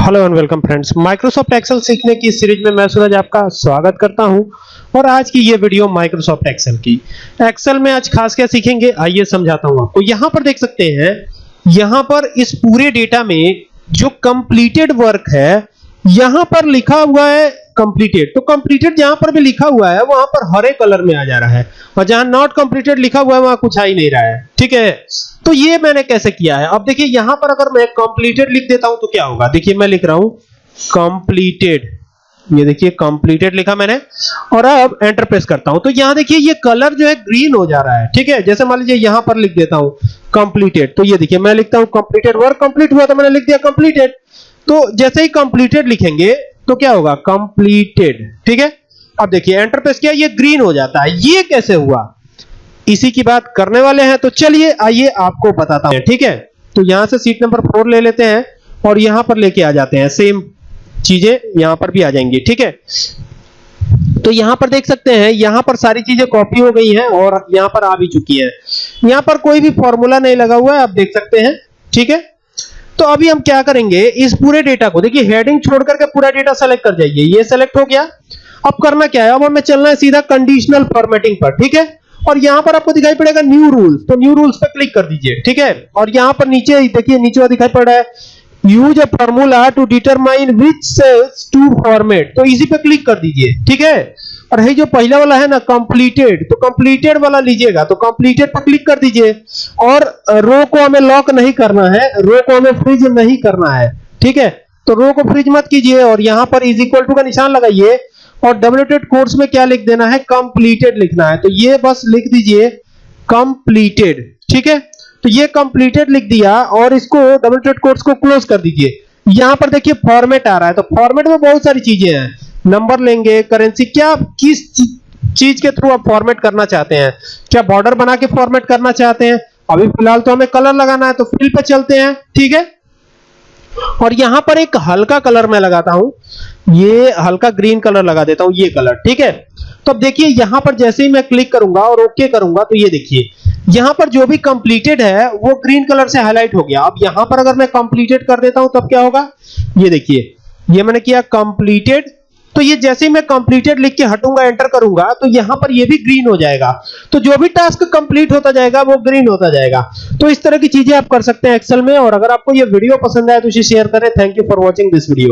Hello and welcome friends Microsoft Excel सीखने की series में मैं सूरज आपका स्वागत करता हूँ। और आज की ये वीडियो माइक्रोसॉफ्ट एक्सेल की। एक्सेल में आज खास क्या सीखेंगे? आइए समझाता हूँ आपको। यहाँ पर देख सकते हैं, यहाँ पर इस पूरे डेटा में जो कंप्लीटेड वर्क है, यहाँ पर लिखा हुआ है कंप्लीटेड तो कंप्लीटेड जहाँ पर भी लिखा हुआ है, वहाँ पर हरे कलर में आ जा रहा है। और जहाँ नॉट कंप्लीटेड लिखा हुआ है, वहाँ कुछ आ ही नहीं रहा है। ठीक है? तो ये मैंने कैसे किया है? अब देखिए, यहाँ पर अगर मैं कंप्लीटेड लिख देता हूँ तो क्या होगा? देखिए, मैं लिख रहा हूँ कंप्लीटेड ये देखिए कंप्लीटेड लिखा मैंने। और अब एंटर प्रेस करता हूँ। तो यहाँ देखिए, ये कलर जो है ग्रीन हो जा रहा है। ठीक है? जैसे मान लीजिए, यहाँ पर लिख देता हूँ कंप्लीटेड तो ये देखिए, मैं लिखता हूँ कंप्लीटेड वर्क कंप्लीट हुआ तो मैंने लिख दिया कंप्लीटेड तो जैसे ही कंप्लीटेड लिखेंगे तो क्या होगा? कंप्लीटेड ठीक है? अब देखिए एंटर प्रेस किया ये ग्रीन हो जाता है। ये कैसे हुआ? इसी की बात करने वाले हैं। तो चलिए, आइए आपको बताता हूँ। ठीक है? तो यहाँ से सीट नंबर फोर ले लेते हैं और यहाँ पर लेके आ जाते हैं। सेम चीज़ें यहाँ पर भी आ जाएँगी। ठीक है? तो यहाँ पर देख सकते हैं, यहाँ पर सारी चीज़ें कॉपी हो गई हैं और यहाँ पर आ भी चुकी हैं। यहाँ पर कोई भी फॉर्मूला नहीं लगा हुआ है, आप देख सकते हैं। ठीक है? तो अभी हम क्या करेंगे? इस पूरे डेटा को, देखिए हेडिंग छोड़ करके पूरा डेटा सेलेक्ट कर जाइए। ये सेलेक्ट हो गया। अब करना क्या है? अब हमें चलना है सीधा कंडीशनल फॉर्मेटिंग पर, ठीक है? और यहाँ पर आपको दिखाई पड़ेगा न्यू रूल्स तो न्यू रूल्स पर क्लिक कर दीजिए, ठीक है? और यहाँ पर नीचे, देखिए, नीचे दिखाई पड़ रहा है। Use a formula to determine which cells to format तो इसी पे क्लिक कर दीजिए, ठीक है? और ये जो पहला वाला है ना कंप्लीटेड तो कंप्लीटेड वाला लीजिएगा तो कंप्लीटेड पर क्लिक कर दीजिए। और रो को हमें लॉक नहीं करना है रो को हमें फ्रीज नहीं करना है, ठीक है? तो रो को फ्रीज मत कीजिए और यहाँ पर इज़ इक्वल टू का निशान लगाइए। और डब्ल्यूटेड कोर्स में क्या लिख देना है? कंप्लीटेड लिखना है। तो ये बस लिख दीजिए कंप्लीटेड ठीक है? तो ये कंप्लीटेड लिख दिया और इसको डब्ल्यूटेड कोर्स को क्लोज कर दीजिए। यहाँ पर देखिए फॉर्मेट आ रहा है तो फॉर्मेट में बहुत सारी चीज़ें हैं। नंबर लेंगे करेंसी क्या किस चीज़ के थ्रू आप फॉर्मेट करना चाहते हैं? क्या बॉर्डर बना के फॉर्मेट करना चाहते हैं? अभी फ़िलहाल तो हमें कलर लगाना है तो फिल पे चलते हैं, ठीक है? और यहाँ पर एक हल्का कलर मैं लगाता हूँ। ये हल्का ग्रीन कलर लगा देता हूँ, ये कलर ठीक है? तो अब देखिए, यहाँ पर जैसे ही मैं क्लिक करूँगा और ओके करूँगा तो ये देखिए, यहाँ पर जो भी कंप्लीटेड है, वो ग्रीन कलर से हाईलाइट हो गया। अब यहाँ पर अगर मैं कंप्लीटेड कर देता हूँ, तब क्या होगा? ये देखिए, ये मैंने किया कंप्लीटेड तो ये जैसे ही मैं कंप्लीटेड लिख के हटूँगा एंटर करूँगा तो यहाँ पर ये भी ग्रीन हो जाएगा। तो जो भी टास्क कंप्लीट होता जाएगा, वो ग्रीन होता जाएगा। तो इस तरह की चीज़ें आप कर सकते हैं एक्सेल में, और अगर आपको ये वीडियो पसंद आए तो इसे शेयर करें। Thank you for watching this video